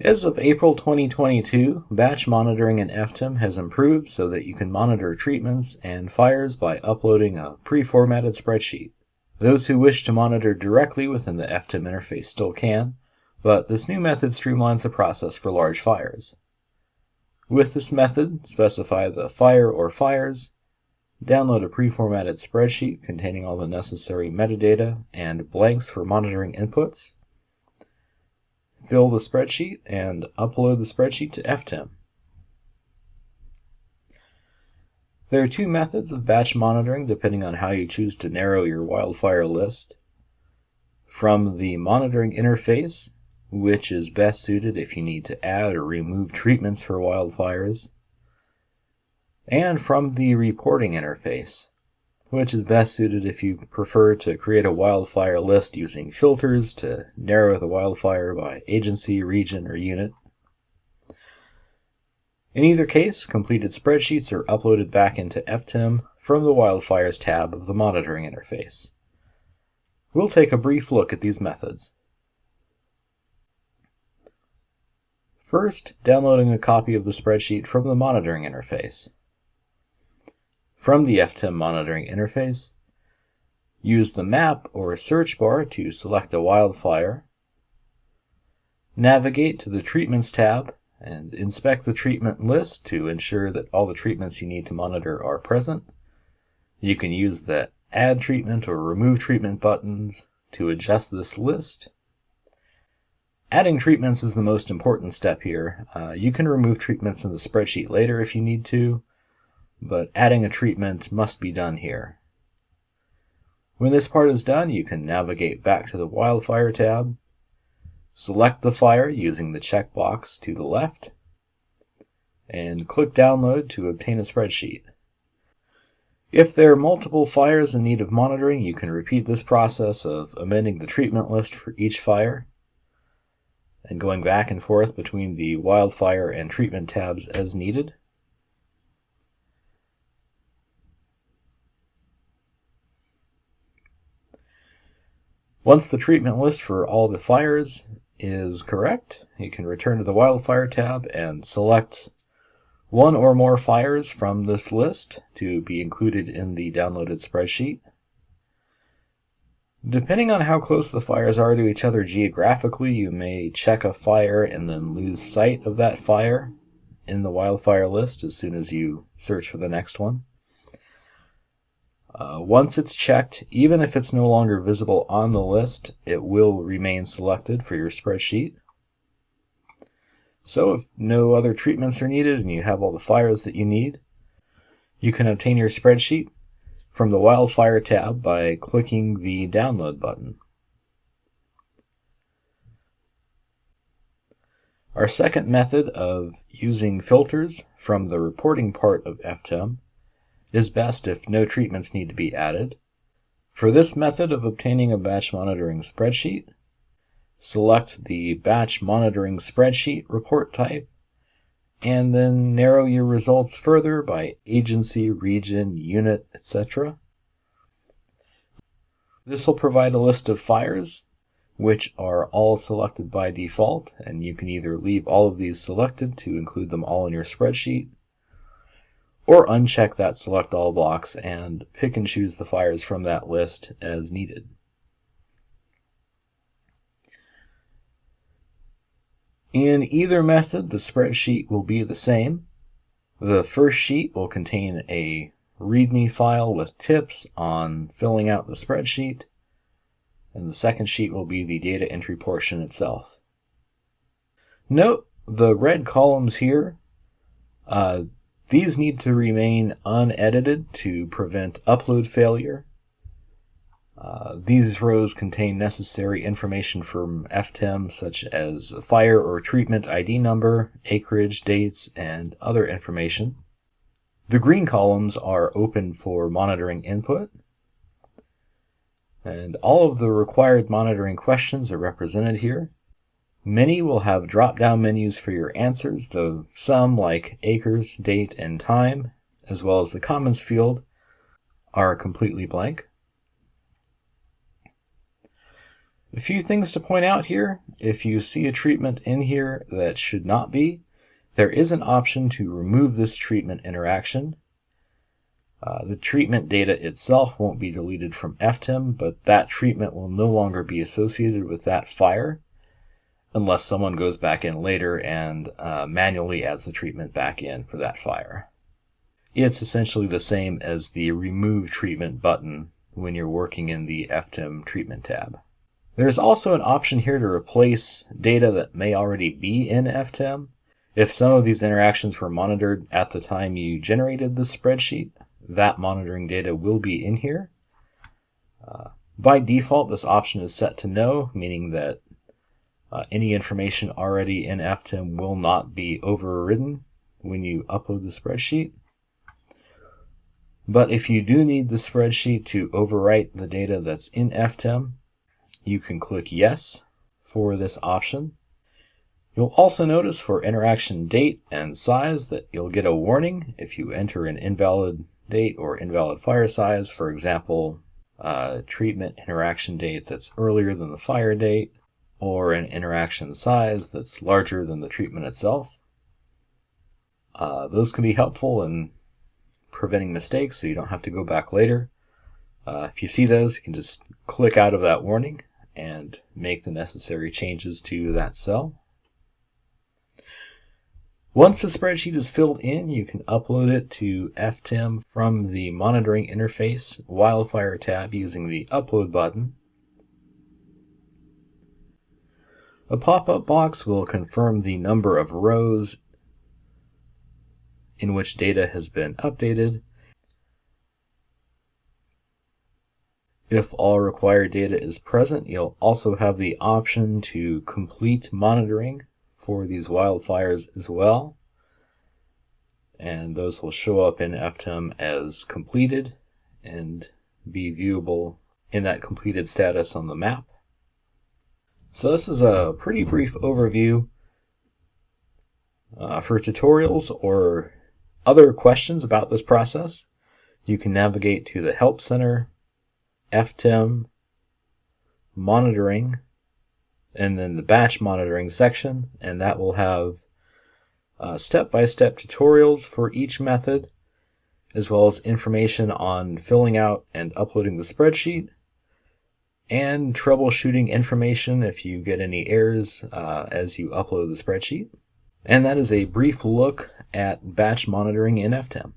As of April 2022, batch monitoring in FTEM has improved so that you can monitor treatments and fires by uploading a pre-formatted spreadsheet. Those who wish to monitor directly within the FTEM interface still can, but this new method streamlines the process for large fires. With this method, specify the fire or fires, download a pre-formatted spreadsheet containing all the necessary metadata and blanks for monitoring inputs, fill the spreadsheet, and upload the spreadsheet to FTEM. There are two methods of batch monitoring depending on how you choose to narrow your wildfire list. From the monitoring interface, which is best suited if you need to add or remove treatments for wildfires, and from the reporting interface, which is best suited if you prefer to create a wildfire list using filters to narrow the wildfire by agency, region, or unit. In either case, completed spreadsheets are uploaded back into FTEM from the Wildfires tab of the monitoring interface. We'll take a brief look at these methods. First, downloading a copy of the spreadsheet from the monitoring interface. From the FTEM monitoring interface, use the map or search bar to select a wildfire, navigate to the Treatments tab and inspect the treatment list to ensure that all the treatments you need to monitor are present. You can use the Add Treatment or Remove Treatment buttons to adjust this list. Adding treatments is the most important step here. Uh, you can remove treatments in the spreadsheet later if you need to, but adding a treatment must be done here. When this part is done, you can navigate back to the Wildfire tab Select the fire using the checkbox to the left and click Download to obtain a spreadsheet. If there are multiple fires in need of monitoring, you can repeat this process of amending the treatment list for each fire and going back and forth between the wildfire and treatment tabs as needed. Once the treatment list for all the fires is correct, you can return to the Wildfire tab and select one or more fires from this list to be included in the downloaded spreadsheet. Depending on how close the fires are to each other geographically, you may check a fire and then lose sight of that fire in the wildfire list as soon as you search for the next one. Uh, once it's checked, even if it's no longer visible on the list, it will remain selected for your spreadsheet. So if no other treatments are needed and you have all the fires that you need, you can obtain your spreadsheet from the Wildfire tab by clicking the Download button. Our second method of using filters from the reporting part of FTEM is best if no treatments need to be added. For this method of obtaining a batch monitoring spreadsheet, select the Batch Monitoring Spreadsheet report type, and then narrow your results further by agency, region, unit, etc. This will provide a list of fires, which are all selected by default, and you can either leave all of these selected to include them all in your spreadsheet, or uncheck that select all box and pick and choose the fires from that list as needed. In either method, the spreadsheet will be the same. The first sheet will contain a README file with tips on filling out the spreadsheet, and the second sheet will be the data entry portion itself. Note the red columns here, uh, these need to remain unedited to prevent upload failure. Uh, these rows contain necessary information from FTEM such as fire or treatment ID number, acreage, dates, and other information. The green columns are open for monitoring input. And all of the required monitoring questions are represented here. Many will have drop-down menus for your answers, though some, like acres, date, and time, as well as the comments field, are completely blank. A few things to point out here. If you see a treatment in here that should not be, there is an option to remove this treatment interaction. Uh, the treatment data itself won't be deleted from FTEM, but that treatment will no longer be associated with that fire unless someone goes back in later and uh, manually adds the treatment back in for that fire. It's essentially the same as the remove treatment button when you're working in the FTEM treatment tab. There's also an option here to replace data that may already be in FTEM. If some of these interactions were monitored at the time you generated the spreadsheet, that monitoring data will be in here. Uh, by default, this option is set to no, meaning that uh, any information already in FTEM will not be overridden when you upload the spreadsheet. But if you do need the spreadsheet to overwrite the data that's in FTEM, you can click yes for this option. You'll also notice for interaction date and size that you'll get a warning if you enter an invalid date or invalid fire size, for example, uh, treatment interaction date that's earlier than the fire date, or an interaction size that's larger than the treatment itself. Uh, those can be helpful in preventing mistakes so you don't have to go back later. Uh, if you see those, you can just click out of that warning and make the necessary changes to that cell. Once the spreadsheet is filled in, you can upload it to FTEM from the Monitoring Interface Wildfire tab using the Upload button. A pop-up box will confirm the number of rows in which data has been updated If all required data is present, you'll also have the option to complete monitoring for these wildfires as well. And those will show up in FTEM as completed and be viewable in that completed status on the map. So this is a pretty brief overview. Uh, for tutorials or other questions about this process, you can navigate to the Help Center FTEM, monitoring, and then the batch monitoring section, and that will have uh, step-by-step -step tutorials for each method, as well as information on filling out and uploading the spreadsheet, and troubleshooting information if you get any errors uh, as you upload the spreadsheet. And that is a brief look at batch monitoring in FTEM.